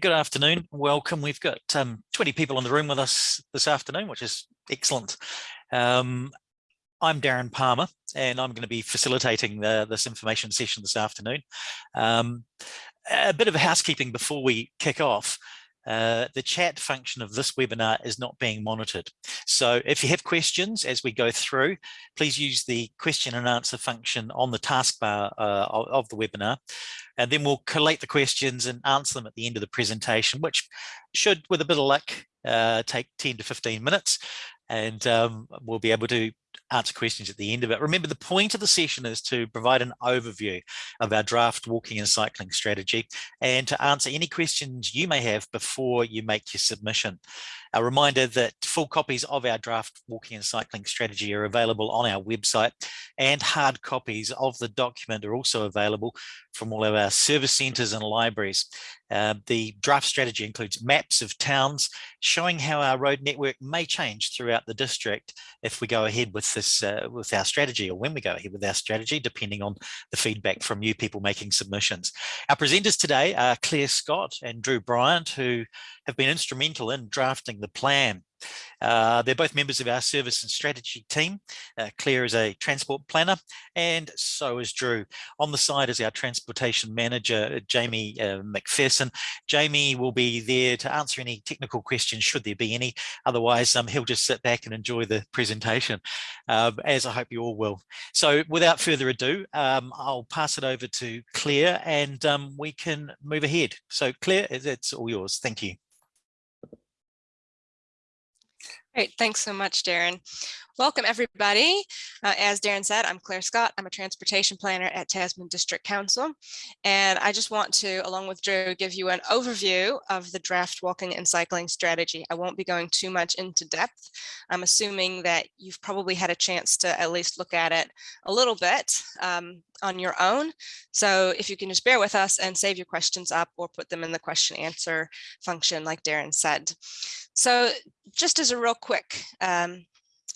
Good afternoon, welcome. We've got um, 20 people in the room with us this afternoon, which is excellent. Um, I'm Darren Palmer and I'm going to be facilitating the, this information session this afternoon. Um, a bit of a housekeeping before we kick off. Uh, the chat function of this webinar is not being monitored. So if you have questions as we go through, please use the question and answer function on the taskbar uh, of the webinar. And then we'll collate the questions and answer them at the end of the presentation, which should, with a bit of luck, uh, take 10 to 15 minutes. And um, we'll be able to answer questions at the end of it. Remember, the point of the session is to provide an overview of our draft walking and cycling strategy and to answer any questions you may have before you make your submission. A reminder that full copies of our draft walking and cycling strategy are available on our website and hard copies of the document are also available from all of our service centres and libraries. Uh, the draft strategy includes maps of towns showing how our road network may change throughout the district if we go ahead with this uh, with our strategy or when we go ahead with our strategy depending on the feedback from you people making submissions. Our presenters today are Claire Scott and Drew Bryant who have been instrumental in drafting the plan. Uh, they're both members of our service and strategy team. Uh, Claire is a transport planner and so is Drew. On the side is our transportation manager, Jamie uh, McPherson. Jamie will be there to answer any technical questions should there be any. Otherwise, um, he'll just sit back and enjoy the presentation, um, as I hope you all will. So without further ado, um, I'll pass it over to Claire and um, we can move ahead. So Claire, it's all yours. Thank you. Great, thanks so much, Darren. Welcome, everybody. Uh, as Darren said, I'm Claire Scott. I'm a transportation planner at Tasman District Council. And I just want to, along with Drew, give you an overview of the draft walking and cycling strategy. I won't be going too much into depth. I'm assuming that you've probably had a chance to at least look at it a little bit um, on your own. So if you can just bear with us and save your questions up or put them in the question answer function like Darren said. So just as a real quick um,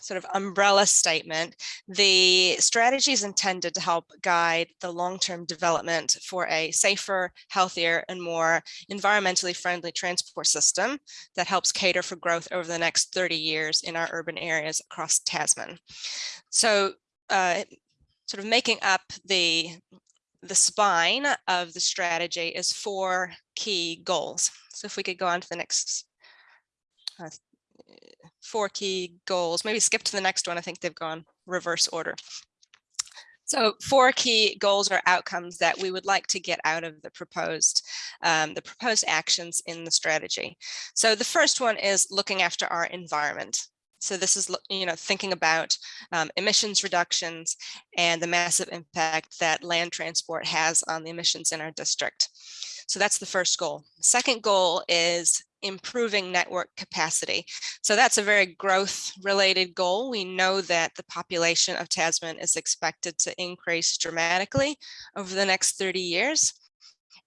sort of umbrella statement, the strategy is intended to help guide the long-term development for a safer, healthier, and more environmentally friendly transport system that helps cater for growth over the next 30 years in our urban areas across Tasman. So uh, sort of making up the the spine of the strategy is four key goals. So if we could go on to the next uh, four key goals. Maybe skip to the next one. I think they've gone reverse order. So four key goals or outcomes that we would like to get out of the proposed, um, the proposed actions in the strategy. So the first one is looking after our environment. So this is, you know, thinking about um, emissions reductions and the massive impact that land transport has on the emissions in our district. So that's the first goal. Second goal is improving network capacity. So that's a very growth related goal. We know that the population of Tasman is expected to increase dramatically over the next 30 years.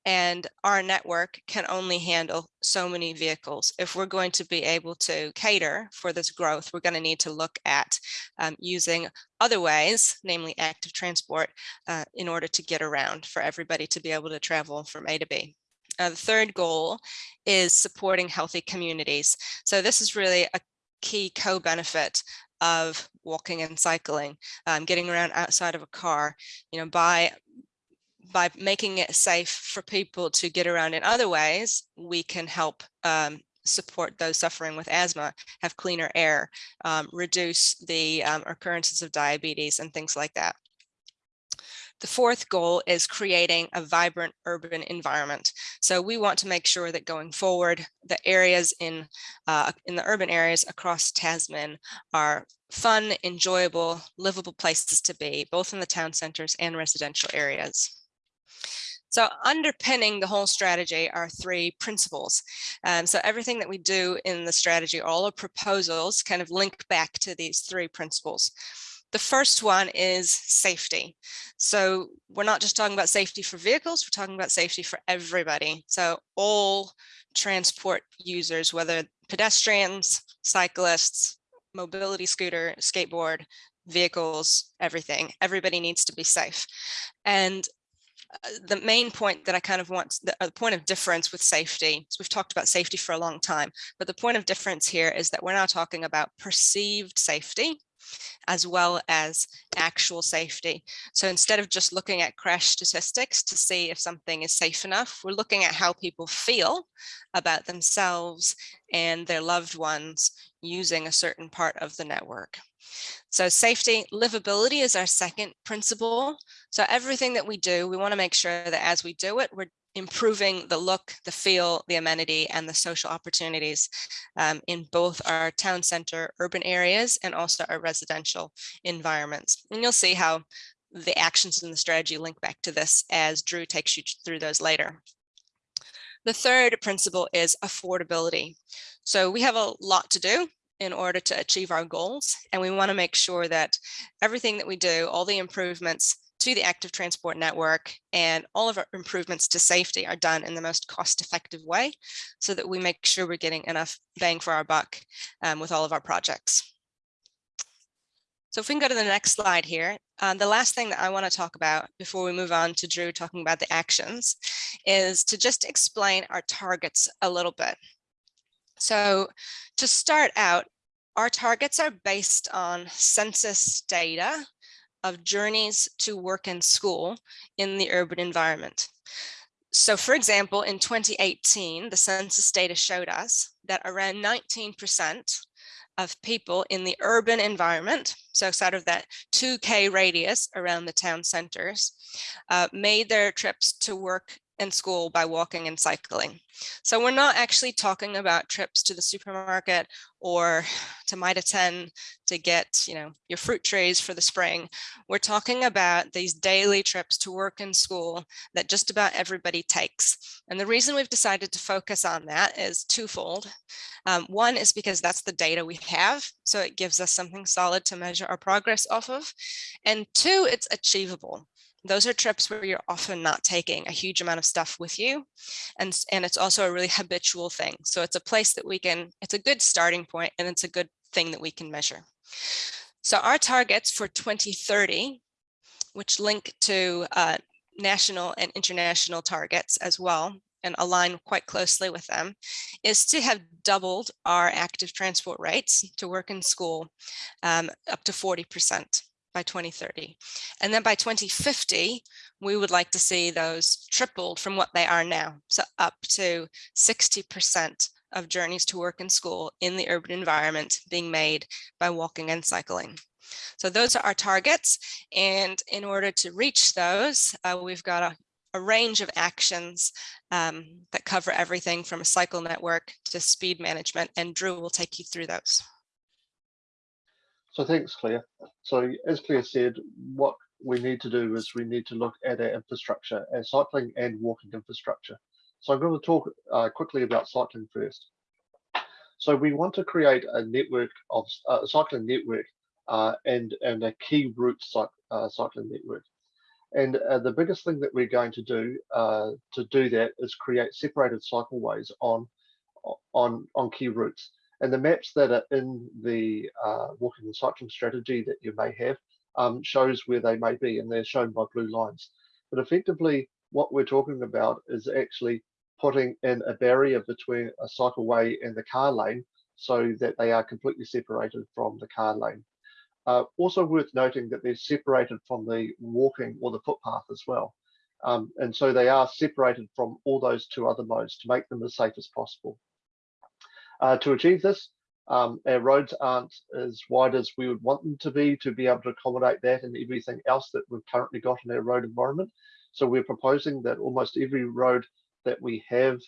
And our network can only handle so many vehicles. If we're going to be able to cater for this growth, we're going to need to look at um, using other ways, namely active transport, uh, in order to get around for everybody to be able to travel from A to B. Uh, the third goal is supporting healthy communities. So this is really a key co-benefit of walking and cycling, um, getting around outside of a car, you know, by by making it safe for people to get around in other ways, we can help um, support those suffering with asthma, have cleaner air, um, reduce the um, occurrences of diabetes and things like that. The fourth goal is creating a vibrant urban environment. So we want to make sure that going forward, the areas in, uh, in the urban areas across Tasman are fun, enjoyable, livable places to be, both in the town centres and residential areas. So underpinning the whole strategy are three principles. Um, so everything that we do in the strategy, all our proposals kind of link back to these three principles. The first one is safety. So we're not just talking about safety for vehicles, we're talking about safety for everybody. So all transport users, whether pedestrians, cyclists, mobility scooter, skateboard, vehicles, everything, everybody needs to be safe. And the main point that I kind of want, the, uh, the point of difference with safety, so we've talked about safety for a long time, but the point of difference here is that we're now talking about perceived safety as well as actual safety. So instead of just looking at crash statistics to see if something is safe enough, we're looking at how people feel about themselves and their loved ones using a certain part of the network. So safety, livability is our second principle. So everything that we do, we want to make sure that as we do it, we're improving the look, the feel, the amenity, and the social opportunities um, in both our town center urban areas and also our residential environments. And you'll see how the actions in the strategy link back to this as Drew takes you through those later. The third principle is affordability. So we have a lot to do in order to achieve our goals. And we want to make sure that everything that we do, all the improvements to the active transport network and all of our improvements to safety are done in the most cost effective way so that we make sure we're getting enough bang for our buck um, with all of our projects. So if we can go to the next slide here, um, the last thing that I want to talk about before we move on to Drew talking about the actions is to just explain our targets a little bit. So to start out, our targets are based on census data of journeys to work and school in the urban environment. So for example, in 2018, the census data showed us that around 19% of people in the urban environment, so sort of that 2K radius around the town centers, uh, made their trips to work and school by walking and cycling. So we're not actually talking about trips to the supermarket or to Mitre 10 to get, you know, your fruit trays for the spring. We're talking about these daily trips to work and school that just about everybody takes. And the reason we've decided to focus on that is twofold. Um, one is because that's the data we have. So it gives us something solid to measure our progress off of. And two, it's achievable those are trips where you're often not taking a huge amount of stuff with you. And, and it's also a really habitual thing. So it's a place that we can, it's a good starting point and it's a good thing that we can measure. So our targets for 2030, which link to uh, national and international targets as well, and align quite closely with them, is to have doubled our active transport rates to work and school um, up to 40% by 2030. And then by 2050, we would like to see those tripled from what they are now. So up to 60% of journeys to work and school in the urban environment being made by walking and cycling. So those are our targets. And in order to reach those, uh, we've got a, a, range of actions um, that cover everything from a cycle network to speed management. And Drew will take you through those. So thanks, Claire. So as Claire said, what we need to do is we need to look at our infrastructure, our cycling and walking infrastructure. So I'm going to talk uh, quickly about cycling first. So we want to create a network of uh, cycling network uh, and and a key route uh, cycling network. And uh, the biggest thing that we're going to do uh, to do that is create separated cycleways on on on key routes. And the maps that are in the uh, walking and cycling strategy that you may have um, shows where they may be, and they're shown by blue lines. But effectively, what we're talking about is actually putting in a barrier between a cycleway and the car lane so that they are completely separated from the car lane. Uh, also worth noting that they're separated from the walking or the footpath as well. Um, and so they are separated from all those two other modes to make them as safe as possible. Uh, to achieve this, um, our roads aren't as wide as we would want them to be to be able to accommodate that and everything else that we've currently got in our road environment. So we're proposing that almost every road that we have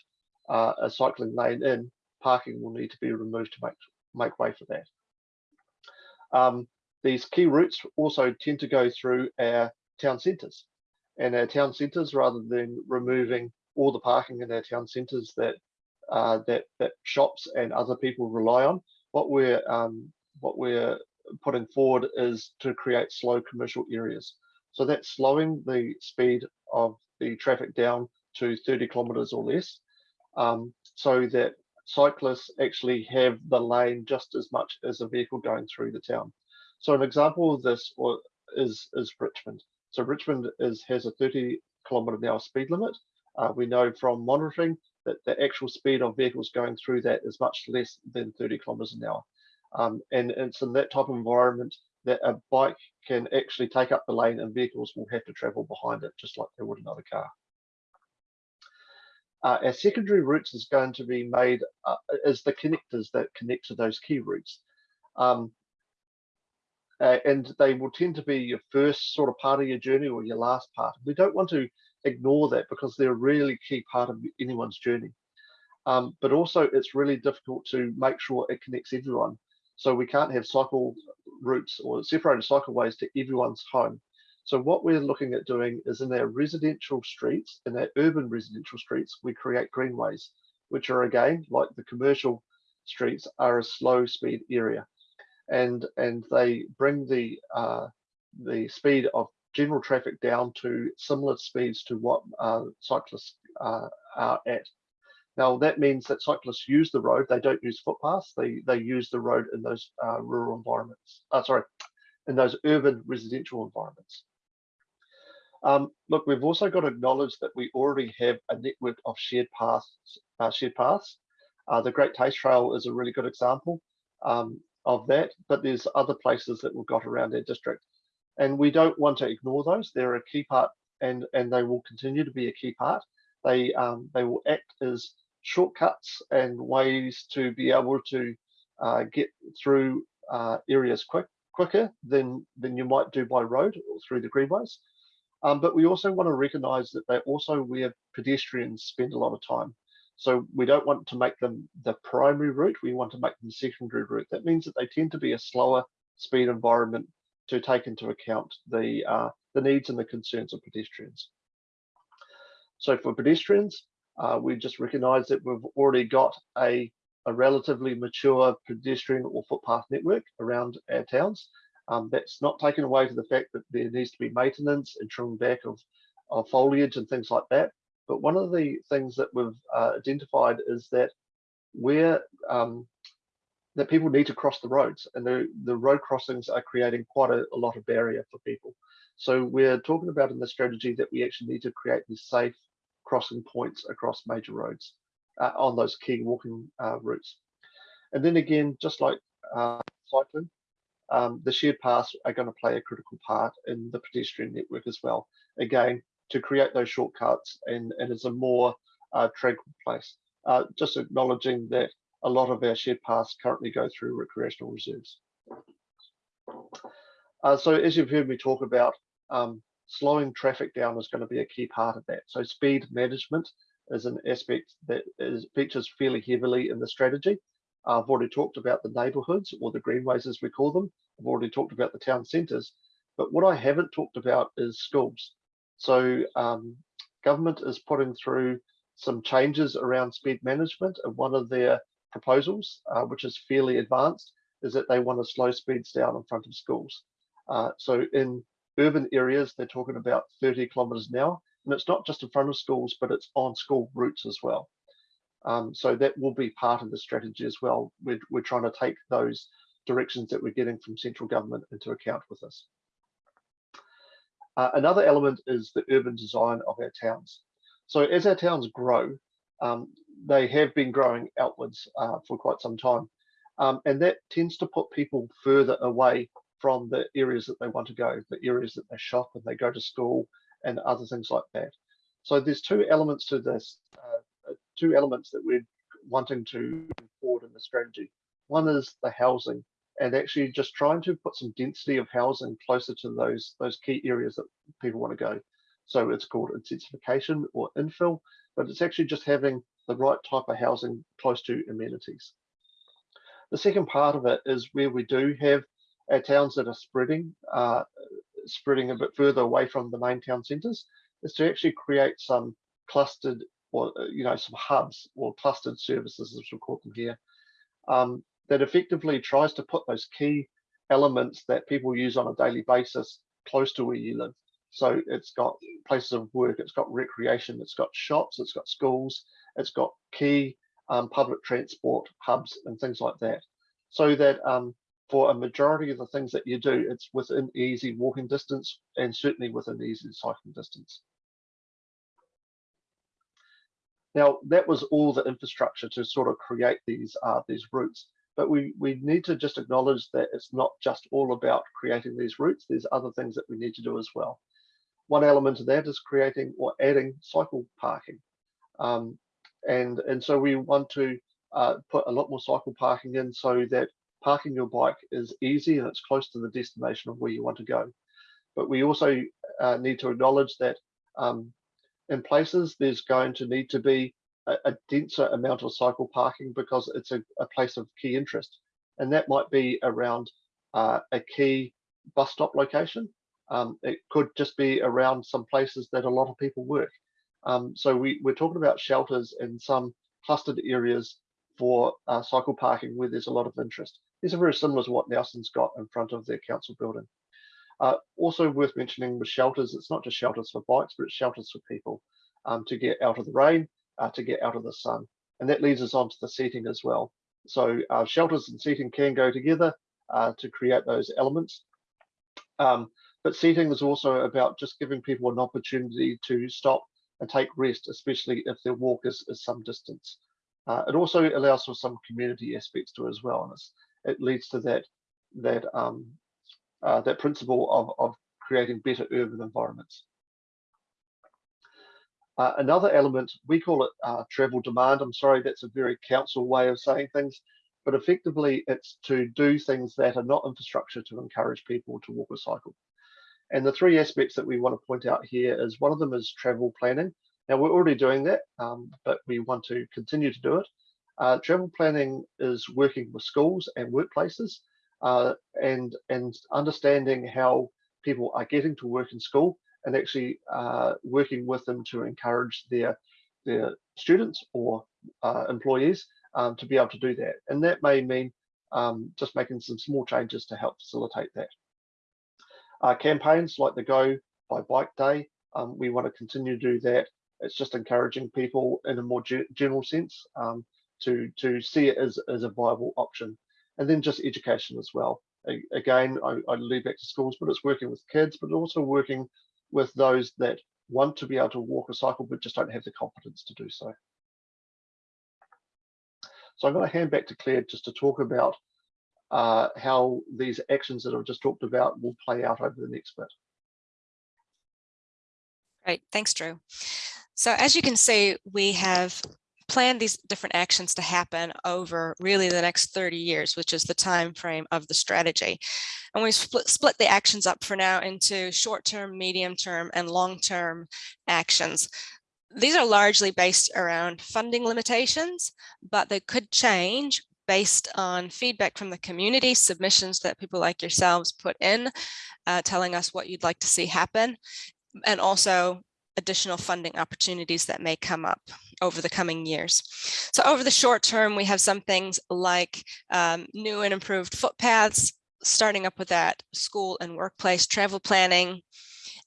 uh, a cycling lane in, parking will need to be removed to make, make way for that. Um, these key routes also tend to go through our town centres. And our town centres, rather than removing all the parking in our town centres that uh, that that shops and other people rely on. What we're um, what we're putting forward is to create slow commercial areas. So that's slowing the speed of the traffic down to 30 kilometers or less, um, so that cyclists actually have the lane just as much as a vehicle going through the town. So an example of this is is Richmond. So Richmond is has a 30 kilometre an hour speed limit. Uh, we know from monitoring that the actual speed of vehicles going through that is much less than 30 kilometres an hour. Um, and, and it's in that type of environment that a bike can actually take up the lane and vehicles will have to travel behind it just like they would another car. Uh, our secondary routes is going to be made uh, as the connectors that connect to those key routes. Um, uh, and they will tend to be your first sort of part of your journey or your last part. We don't want to ignore that because they're a really key part of anyone's journey. Um, but also it's really difficult to make sure it connects everyone. So we can't have cycle routes or separated cycleways to everyone's home. So what we're looking at doing is in our residential streets, in our urban residential streets, we create greenways, which are again, like the commercial streets, are a slow speed area. And, and they bring the, uh, the speed of general traffic down to similar speeds to what uh, cyclists uh, are at. Now that means that cyclists use the road, they don't use footpaths, they, they use the road in those uh, rural environments, uh, sorry, in those urban residential environments. Um, look, we've also got to acknowledge that we already have a network of shared paths. Uh, shared paths. Uh, the Great Taste Trail is a really good example um, of that, but there's other places that we've got around our district. And we don't want to ignore those. They're a key part and, and they will continue to be a key part. They, um, they will act as shortcuts and ways to be able to uh, get through uh, areas quick, quicker than, than you might do by road or through the greenways. Um, but we also want to recognize that they're also where pedestrians spend a lot of time. So we don't want to make them the primary route, we want to make them secondary route. That means that they tend to be a slower speed environment to take into account the, uh, the needs and the concerns of pedestrians. So for pedestrians, uh, we just recognize that we've already got a, a relatively mature pedestrian or footpath network around our towns. Um, that's not taken away to the fact that there needs to be maintenance and trimming back of, of foliage and things like that. But one of the things that we've uh, identified is that where um, that people need to cross the roads and the, the road crossings are creating quite a, a, lot of barrier for people. So we're talking about in the strategy that we actually need to create these safe crossing points across major roads uh, on those key walking uh, routes. And then again, just like uh, cycling, um, the shared paths are going to play a critical part in the pedestrian network as well. Again, to create those shortcuts and, and as a more uh, tranquil place. Uh, just acknowledging that a lot of our shared paths currently go through recreational reserves. Uh, so as you've heard me talk about, um, slowing traffic down is going to be a key part of that. So speed management is an aspect that is, features fairly heavily in the strategy. Uh, I've already talked about the neighbourhoods or the greenways as we call them. I've already talked about the town centres, but what I haven't talked about is schools. So um, government is putting through some changes around speed management and one of their proposals, uh, which is fairly advanced, is that they want to slow speeds down in front of schools. Uh, so in urban areas, they're talking about 30 kilometers an hour, and it's not just in front of schools, but it's on school routes as well. Um, so that will be part of the strategy as well. We're, we're trying to take those directions that we're getting from central government into account with us. Uh, another element is the urban design of our towns. So as our towns grow, um, they have been growing outwards uh, for quite some time. Um, and that tends to put people further away from the areas that they want to go, the areas that they shop and they go to school and other things like that. So there's two elements to this, uh, two elements that we're wanting to forward in the strategy. One is the housing and actually just trying to put some density of housing closer to those, those key areas that people want to go. So it's called intensification or infill, but it's actually just having the right type of housing close to amenities. The second part of it is where we do have our towns that are spreading, uh, spreading a bit further away from the main town centres, is to actually create some clustered or uh, you know some hubs or clustered services as we call them here, um, that effectively tries to put those key elements that people use on a daily basis close to where you live. So it's got places of work, it's got recreation, it's got shops, it's got schools, it's got key um, public transport hubs and things like that. So that um, for a majority of the things that you do, it's within easy walking distance and certainly within easy cycling distance. Now, that was all the infrastructure to sort of create these uh, these routes. But we, we need to just acknowledge that it's not just all about creating these routes. There's other things that we need to do as well. One element of that is creating or adding cycle parking. Um, and, and so we want to uh, put a lot more cycle parking in so that parking your bike is easy and it's close to the destination of where you want to go. But we also uh, need to acknowledge that um, in places there's going to need to be a, a denser amount of cycle parking because it's a, a, place of key interest. And that might be around uh, a key bus stop location. Um, it could just be around some places that a lot of people work. Um, so we, we're talking about shelters in some clustered areas for uh, cycle parking where there's a lot of interest. These are very similar to what Nelson's got in front of their council building. Uh, also worth mentioning with shelters, it's not just shelters for bikes, but it's shelters for people um, to get out of the rain, uh, to get out of the sun. And that leads us on to the seating as well. So uh, shelters and seating can go together uh, to create those elements. Um, but seating is also about just giving people an opportunity to stop and take rest, especially if their walk is, is some distance. Uh, it also allows for some community aspects to it as well, and it leads to that that um, uh, that principle of, of creating better urban environments. Uh, another element, we call it uh, travel demand. I'm sorry, that's a very council way of saying things, but effectively it's to do things that are not infrastructure to encourage people to walk or cycle. And the three aspects that we want to point out here is one of them is travel planning. Now we're already doing that, um, but we want to continue to do it. Uh, travel planning is working with schools and workplaces uh, and, and understanding how people are getting to work in school and actually uh, working with them to encourage their their students or uh, employees um, to be able to do that. And that may mean um, just making some small changes to help facilitate that. Uh, campaigns like the Go by Bike Day, um, we want to continue to do that. It's just encouraging people in a more general sense um, to, to see it as, as a viable option. And then just education as well. Again, I, I lead back to schools, but it's working with kids, but also working with those that want to be able to walk or cycle but just don't have the confidence to do so. So I'm going to hand back to Claire just to talk about uh, how these actions that I've just talked about will play out over the next bit. Great, thanks, Drew. So as you can see, we have plan these different actions to happen over really the next 30 years, which is the time frame of the strategy. And we split, split the actions up for now into short-term, medium-term, and long-term actions. These are largely based around funding limitations, but they could change based on feedback from the community, submissions that people like yourselves put in, uh, telling us what you'd like to see happen, and also additional funding opportunities that may come up over the coming years. So over the short term, we have some things like um, new and improved footpaths, starting up with that school and workplace travel planning,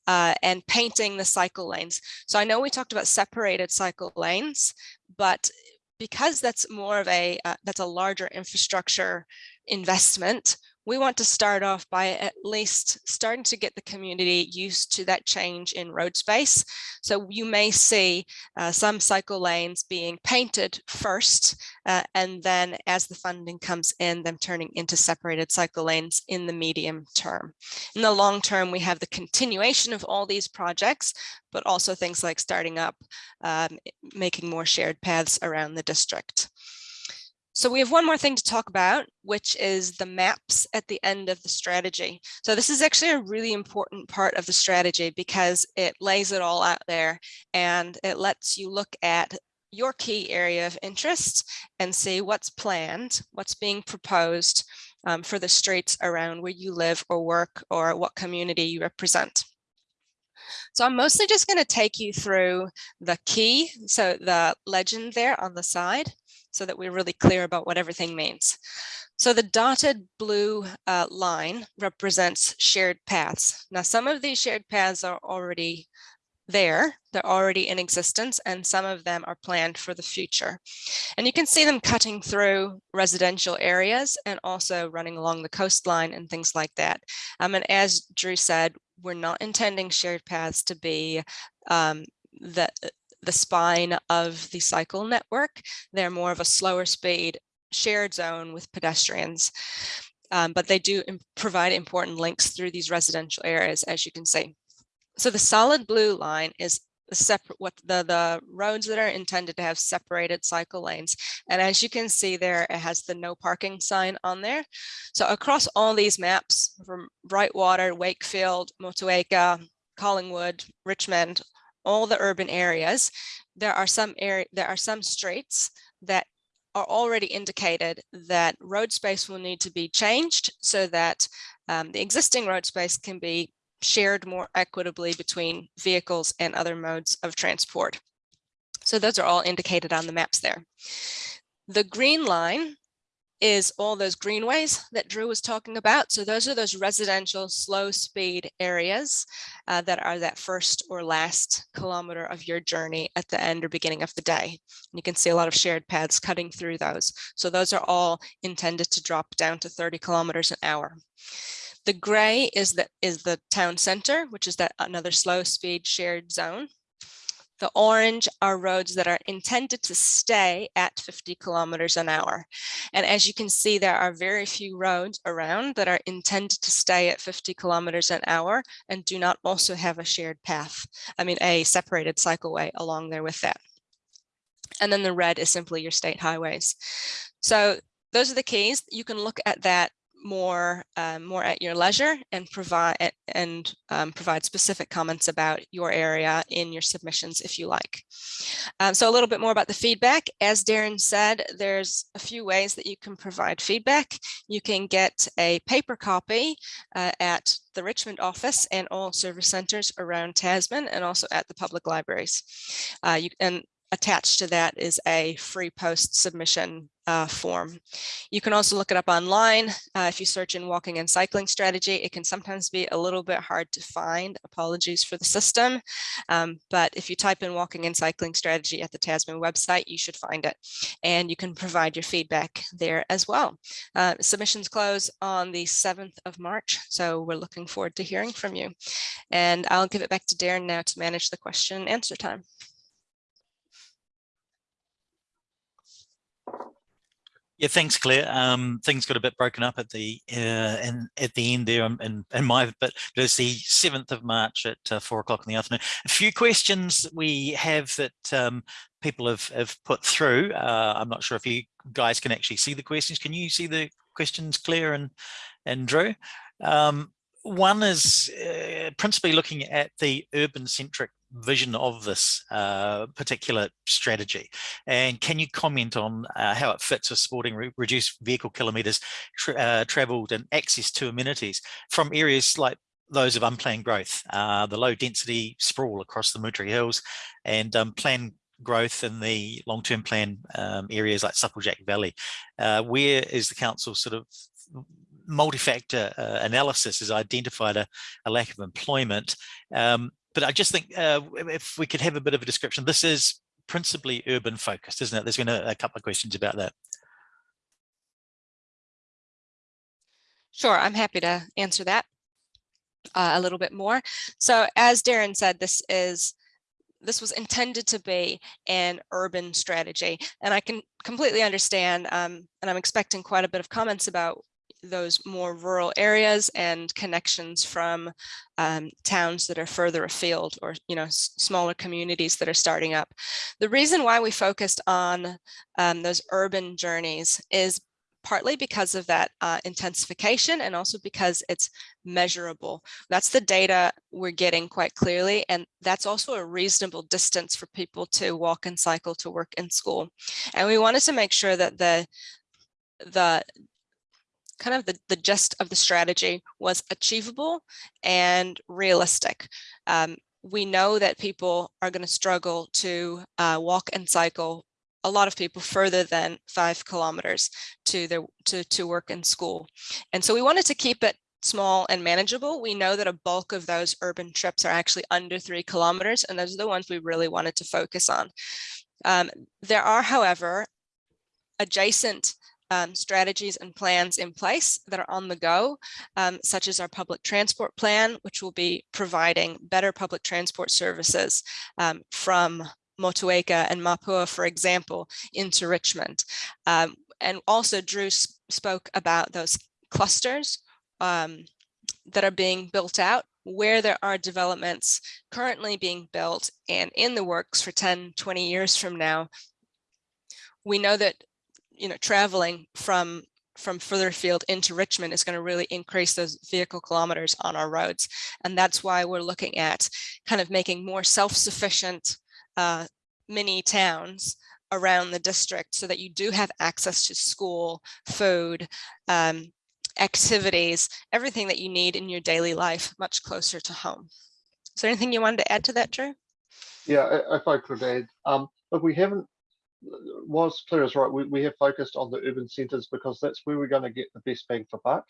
uh, and painting the cycle lanes. So I know we talked about separated cycle lanes, but because that's more of a, uh, that's a larger infrastructure investment, we want to start off by at least starting to get the community used to that change in road space. So you may see uh, some cycle lanes being painted first, uh, and then as the funding comes in, them turning into separated cycle lanes in the medium term. In the long term, we have the continuation of all these projects, but also things like starting up, um, making more shared paths around the district. So we have one more thing to talk about, which is the maps at the end of the strategy. So this is actually a really important part of the strategy because it lays it all out there and it lets you look at your key area of interest and see what's planned, what's being proposed um, for the streets around where you live or work or what community you represent. So I'm mostly just going to take you through the key, so the legend there on the side, so that we're really clear about what everything means. So the dotted blue uh, line represents shared paths. Now, some of these shared paths are already there, they're already in existence, and some of them are planned for the future. And you can see them cutting through residential areas and also running along the coastline and things like that. Um, and as Drew said, we're not intending shared paths to be um, the the spine of the cycle network. They're more of a slower speed shared zone with pedestrians. Um, but they do provide important links through these residential areas, as you can see. So the solid blue line is the separate what the the roads that are intended to have separated cycle lanes and as you can see there it has the no parking sign on there so across all these maps from brightwater wakefield motueka collingwood richmond all the urban areas there are some area there are some streets that are already indicated that road space will need to be changed so that um, the existing road space can be shared more equitably between vehicles and other modes of transport. So those are all indicated on the maps there. The green line is all those greenways that Drew was talking about. So those are those residential slow speed areas uh, that are that first or last kilometer of your journey at the end or beginning of the day. And you can see a lot of shared paths cutting through those. So those are all intended to drop down to 30 kilometers an hour. The gray is the, is the town center, which is that another slow speed shared zone. The orange are roads that are intended to stay at 50 kilometers an hour. And as you can see, there are very few roads around that are intended to stay at 50 kilometers an hour and do not also have a shared path. I mean, a separated cycleway along there with that. And then the red is simply your state highways. So those are the keys. You can look at that more um, more at your leisure and provide and um, provide specific comments about your area in your submissions if you like. Um, so a little bit more about the feedback. As Darren said, there's a few ways that you can provide feedback. You can get a paper copy uh, at the Richmond office and all service centers around Tasman and also at the public libraries. Uh, you, and attached to that is a free post submission uh, form. You can also look it up online. Uh, if you search in walking and cycling strategy, it can sometimes be a little bit hard to find. Apologies for the system. Um, but if you type in walking and cycling strategy at the Tasman website, you should find it. And you can provide your feedback there as well. Uh, submissions close on the 7th of March. So we're looking forward to hearing from you. And I'll give it back to Darren now to manage the question and answer time. Yeah, thanks, Claire. Um, things got a bit broken up at the uh, and at the end there, and and my but it's the seventh of March at uh, four o'clock in the afternoon. A few questions we have that um, people have have put through. Uh, I'm not sure if you guys can actually see the questions. Can you see the questions, Claire and and Drew? Um, one is uh, principally looking at the urban centric vision of this uh, particular strategy and can you comment on uh, how it fits with supporting re reduced vehicle kilometres tra uh, travelled and access to amenities from areas like those of unplanned growth, uh, the low density sprawl across the Moutere Hills and um, planned growth in the long-term plan um, areas like Supplejack Valley. Uh, where is the council sort of multi-factor uh, analysis has identified a, a, lack of employment. Um, but I just think uh, if we could have a bit of a description, this is principally urban focused, isn't it? There's been a, a couple of questions about that. Sure, I'm happy to answer that uh, a little bit more. So as Darren said, this is this was intended to be an urban strategy and I can completely understand um, and I'm expecting quite a bit of comments about those more rural areas and connections from um, towns that are further afield or you know smaller communities that are starting up. The reason why we focused on um, those urban journeys is partly because of that uh, intensification and also because it's measurable. That's the data we're getting quite clearly and that's also a reasonable distance for people to walk and cycle to work and school. And we wanted to make sure that the the kind of the, the gist of the strategy was achievable and realistic. Um, we know that people are going to struggle to uh, walk and cycle a lot of people further than five kilometers to their to to work and school. And so we wanted to keep it small and manageable. We know that a bulk of those urban trips are actually under three kilometers and those are the ones we really wanted to focus on. Um, there are however adjacent um, strategies and plans in place that are on the go, um, such as our public transport plan, which will be providing better public transport services um, from Motueka and Mapua, for example, into Richmond. Um, and also Drew spoke about those clusters um, that are being built out where there are developments currently being built and in the works for 10, 20 years from now, we know that you know traveling from from further field into Richmond is going to really increase those vehicle kilometers on our roads. And that's why we're looking at kind of making more self-sufficient uh, mini towns around the district so that you do have access to school, food, um, activities, everything that you need in your daily life much closer to home. Is there anything you wanted to add to that, Drew? Yeah, if I could add, um, look, we haven't, was clear as right, we, we have focused on the urban centres because that's where we're going to get the best bang for buck.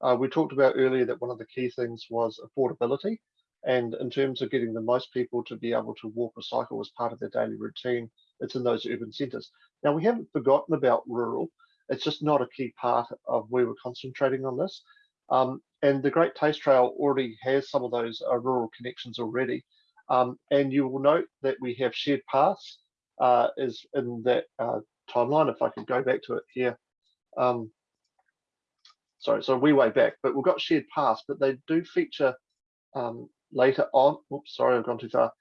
Uh, we talked about earlier that one of the key things was affordability. And in terms of getting the most people to be able to walk or cycle as part of their daily routine, it's in those urban centres. Now, we haven't forgotten about rural. It's just not a key part of where we're concentrating on this. Um, and the Great Taste Trail already has some of those uh, rural connections already. Um, and you will note that we have shared paths uh, is in that uh, timeline. If I can go back to it here. Um, sorry, so we way back, but we've got shared paths, but they do feature um, later on. Oops, sorry, I've gone too far.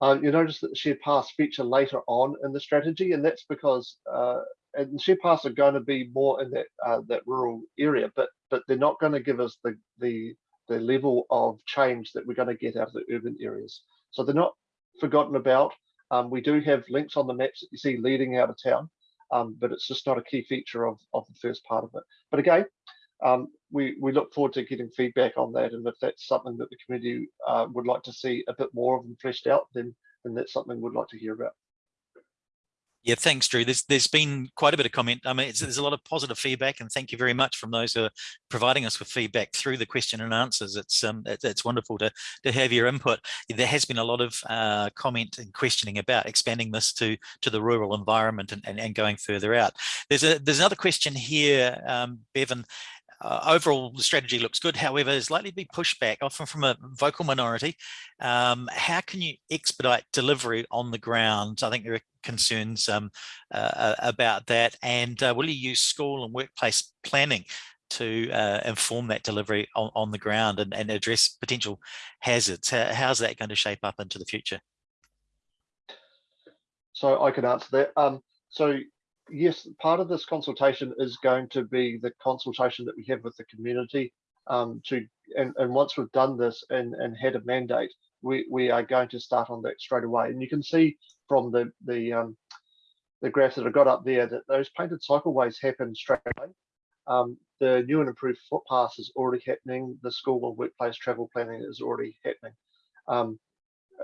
Uh, you notice that shared paths feature later on in the strategy, and that's because uh, and shared paths are going to be more in that uh, that rural area, but but they're not going to give us the the the level of change that we're going to get out of the urban areas. So they're not forgotten about. Um, we do have links on the maps that you see leading out of town, um, but it's just not a key feature of, of the first part of it. But again, um, we, we look forward to getting feedback on that. And if that's something that the committee uh, would like to see a bit more of them fleshed out, then, then that's something we'd like to hear about. Yeah, thanks, Drew. There's there's been quite a bit of comment. I mean, there's a lot of positive feedback, and thank you very much from those who are providing us with feedback through the question and answers. It's um it, it's wonderful to to have your input. There has been a lot of uh, comment and questioning about expanding this to to the rural environment and, and, and going further out. There's a there's another question here, um, Bevan uh, overall the strategy looks good. However there's likely to be pushback often from a vocal minority. Um, how can you expedite delivery on the ground? I think there are concerns um, uh, about that. And uh, will you use school and workplace planning to uh, inform that delivery on, on the ground and, and, address potential hazards? How, how's that going to shape up into the future? So i can answer that. Um, so yes, part of this consultation is going to be the consultation that we have with the community um, to, and, and once we've done this and, and had a mandate, we, we are going to start on that straight away. And you can see from the, the, um, the graph that I got up there that those painted cycleways happen straight away. Um, the new and improved footpaths is already happening. The school and workplace travel planning is already happening. Um,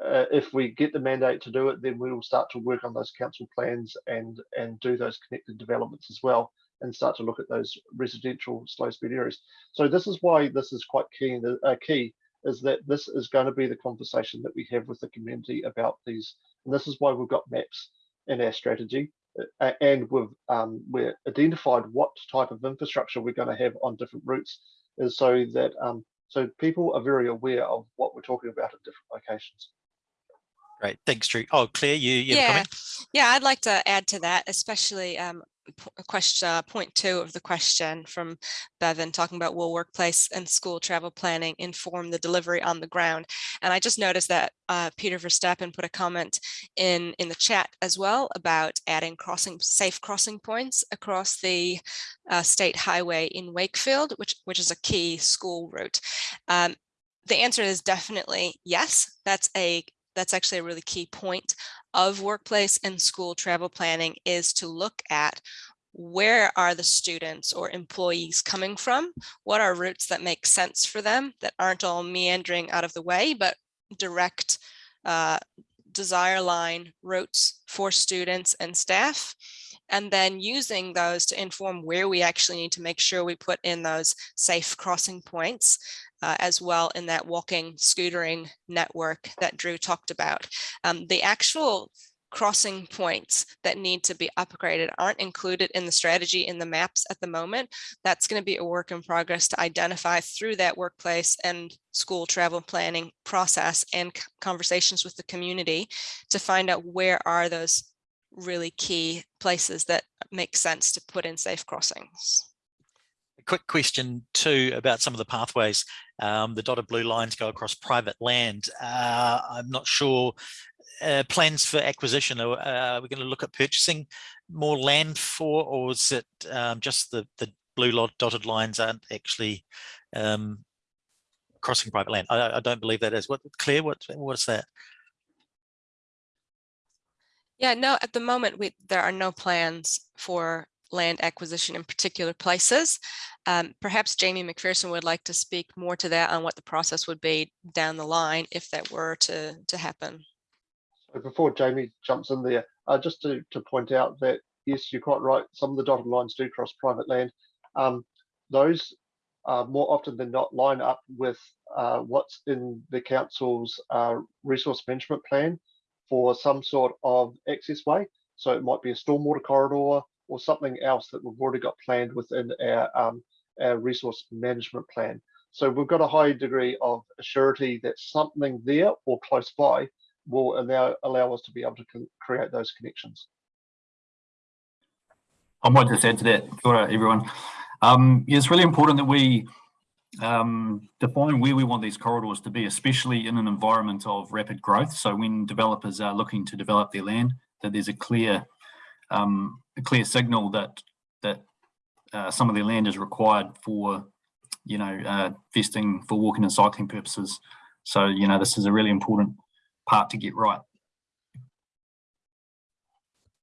uh, if we get the mandate to do it, then we will start to work on those council plans and and do those connected developments as well, and start to look at those residential slow speed areas. So this is why this is quite key. Uh, key is that this is going to be the conversation that we have with the community about these, and this is why we've got maps in our strategy, uh, and we've um, we're identified what type of infrastructure we're going to have on different routes, is so that um, so people are very aware of what we're talking about at different locations. Great, thanks, Drew. Oh, Claire, you, you yeah, yeah, I'd like to add to that, especially um, question uh, point two of the question from Bevan talking about will workplace and school travel planning inform the delivery on the ground? And I just noticed that uh, Peter Verstappen put a comment in in the chat as well about adding crossing safe crossing points across the uh, state highway in Wakefield which which is a key school route. Um, the answer is definitely yes. That's a that's actually a really key point of workplace and school travel planning is to look at where are the students or employees coming from? What are routes that make sense for them that aren't all meandering out of the way, but direct uh, desire line routes for students and staff? And then using those to inform where we actually need to make sure we put in those safe crossing points uh, as well in that walking scootering network that Drew talked about. Um, the actual crossing points that need to be upgraded aren't included in the strategy in the maps at the moment. That's going to be a work in progress to identify through that workplace and school travel planning process and conversations with the community to find out where are those really key places that make sense to put in safe crossings. Quick question too about some of the pathways. Um, the dotted blue lines go across private land. Uh, I'm not sure uh, plans for acquisition. Are, uh, we going to look at purchasing more land for, or is it um, just the, the blue dotted lines aren't actually um, crossing private land? I, I, don't believe that is. What, Claire, what, what's that? Yeah, no, at the moment, we there are no plans for land acquisition in particular places. Um, perhaps Jamie McPherson would like to speak more to that on what the process would be down the line if that were to, to happen. So before Jamie jumps in there, uh, just to, to point out that, yes, you're quite right. Some of the dotted lines do cross private land. Um, those uh, more often than not line up with uh, what's in the council's uh, resource management plan for some sort of access way. So it might be a stormwater corridor or something else that we've already got planned within our, um, our resource management plan. So we've got a high degree of surety that something there or close by will allow, allow us to be able to create those connections. I might just add to that, everyone. Um, it's really important that we um, define where we want these corridors to be, especially in an environment of rapid growth. So when developers are looking to develop their land, that there's a clear um, a clear signal that that uh, some of their land is required for, you know, uh, vesting for walking and cycling purposes. So, you know, this is a really important part to get right.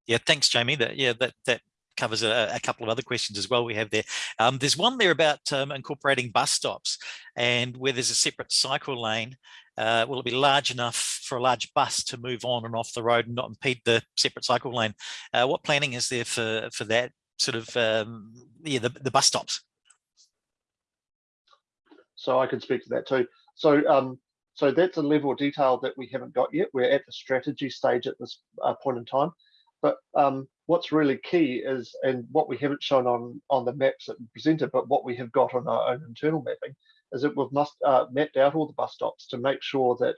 Yeah, thanks, Jamie. That yeah, that that covers a, a, couple of other questions as well we have there. Um, there's one there about um, incorporating bus stops and where there's a separate cycle lane. Uh, will it be large enough for a large bus to move on and off the road and not impede the separate cycle lane? Uh, what planning is there for for that sort of um, yeah the, the bus stops? So I can speak to that too. So um, so that's a level of detail that we haven't got yet. We're at the strategy stage at this uh, point in time. But um, what's really key is, and what we haven't shown on on the maps that we presented, but what we have got on our own internal mapping, is that we've must uh, mapped out all the bus stops to make sure that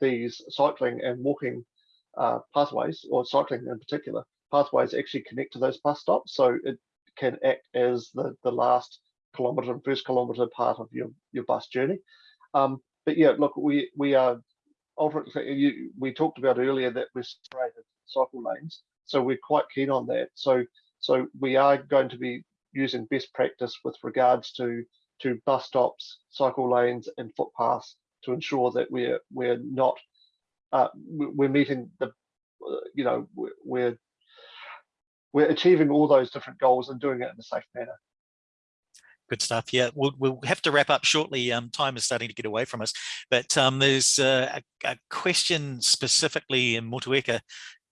these cycling and walking uh, pathways, or cycling in particular, pathways actually connect to those bus stops, so it can act as the the last kilometre and first kilometre part of your your bus journey. Um, but yeah, look, we we are ultimately you, we talked about earlier that we're separated cycle lanes so we're quite keen on that. So so we are going to be using best practice with regards to to bus stops, cycle lanes, and footpaths to ensure that we're we're not uh, we're meeting the uh, you know we're we're achieving all those different goals and doing it in a safe manner. Good stuff. Yeah, we'll, we'll have to wrap up shortly. Um, time is starting to get away from us, but um, there's uh, a, a, question specifically in Motueka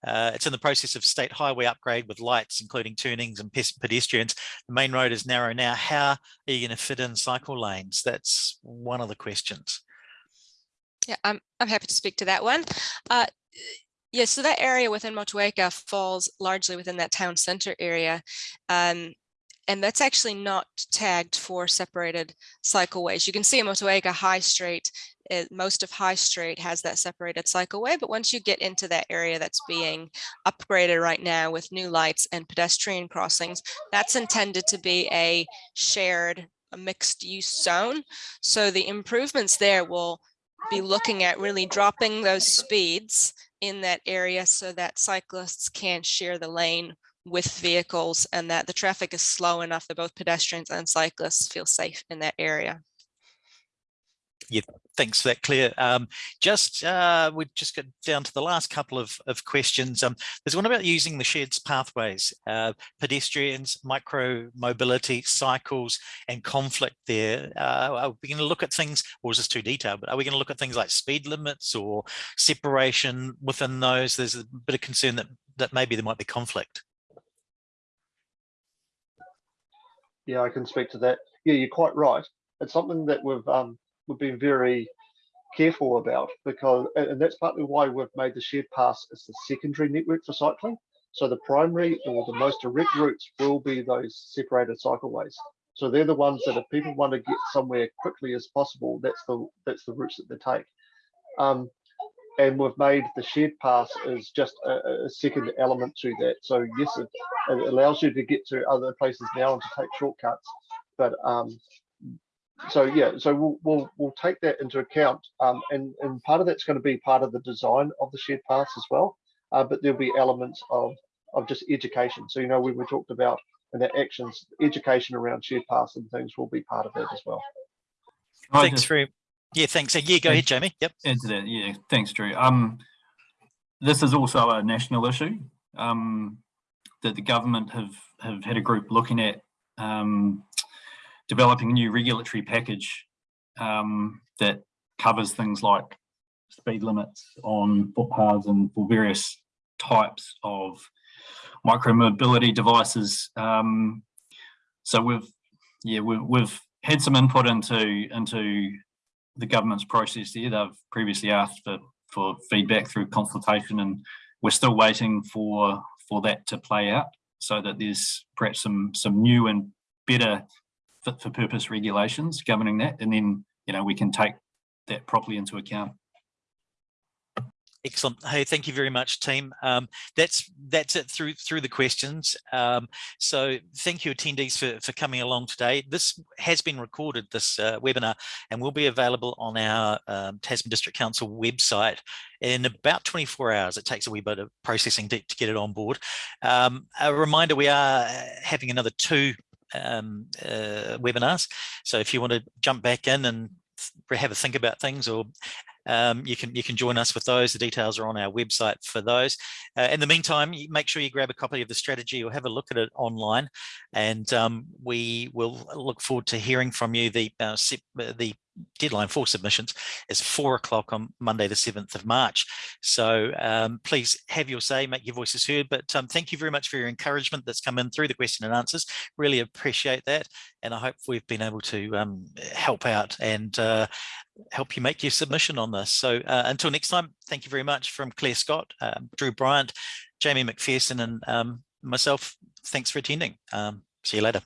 uh, it's in the process of state highway upgrade with lights, including turnings and pedestrians. The main road is narrow now. How are you going to fit in cycle lanes? That's one of the questions. Yeah, I'm, I'm happy to speak to that one. Uh, yeah, so that area within Motueka falls largely within that town center area. Um, and that's actually not tagged for separated cycleways. You can see in Motueka High Street, it, most of High Street has that separated cycleway, but once you get into that area that's being upgraded right now with new lights and pedestrian crossings, that's intended to be a shared a mixed use zone. So the improvements there will be looking at really dropping those speeds in that area so that cyclists can share the lane with vehicles and that the traffic is slow enough that both pedestrians and cyclists feel safe in that area. Yeah, thanks for that, Claire. Um, just uh, we just got down to the last couple of, of questions. Um, there's one about using the shared pathways, uh, pedestrians, micro mobility, cycles, and conflict there. Uh, are we going to look at things, or is this too detailed? But are we going to look at things like speed limits or separation within those? There's a bit of concern that that maybe there might be conflict. Yeah, I can speak to that. Yeah, you're quite right. It's something that we've um, we've been very careful about because, and that's partly why we've made the shared paths as the secondary network for cycling. So the primary or the most direct routes will be those separated cycleways. So they're the ones that if people want to get somewhere quickly as possible, that's the that's the routes that they take. Um, and we've made the shared paths is just a, a second element to that. So yes, it, it allows you to get to other places now and to take shortcuts, but um, so yeah, so we'll we'll we'll take that into account, um, and and part of that's going to be part of the design of the shared paths as well. Uh, but there'll be elements of of just education. So you know when we talked about and the actions, education around shared paths and things will be part of that as well. Thanks just very, yeah, thanks. Yeah, go ahead, Jamie. Yep. add to that? Yeah, thanks, Drew. Um, this is also a national issue um, that the government have have had a group looking at um, developing a new regulatory package um, that covers things like speed limits on footpaths and for various types of micromobility devices. Um, so we've, yeah, we've, we've had some input into into the government's process there. They've previously asked for for feedback through consultation, and we're still waiting for for that to play out, so that there's perhaps some some new and better fit for purpose regulations governing that, and then you know we can take that properly into account. Excellent. Hey, thank you very much, team. Um, that's that's it through through the questions. Um, so thank you, attendees, for for coming along today. This has been recorded, this uh, webinar, and will be available on our um, Tasman District Council website in about 24 hours. It takes a wee bit of processing to, to get it on board. Um, a reminder: we are having another two um, uh, webinars. So if you want to jump back in and have a think about things or um, you can you can join us with those. The details are on our website for those. Uh, in the meantime, make sure you grab a copy of the strategy or have a look at it online, and um, we will look forward to hearing from you. The uh, the deadline for submissions is four o'clock on Monday, the 7th of March. So um, please have your say, make your voices heard. But um, thank you very much for your encouragement that's come in through the question and answers. Really appreciate that. And I hope we've been able to um, help out and uh, help you make your submission on this. So uh, until next time, thank you very much from Claire Scott, um, Drew Bryant, Jamie McPherson, and um, myself. Thanks for attending. Um, see you later.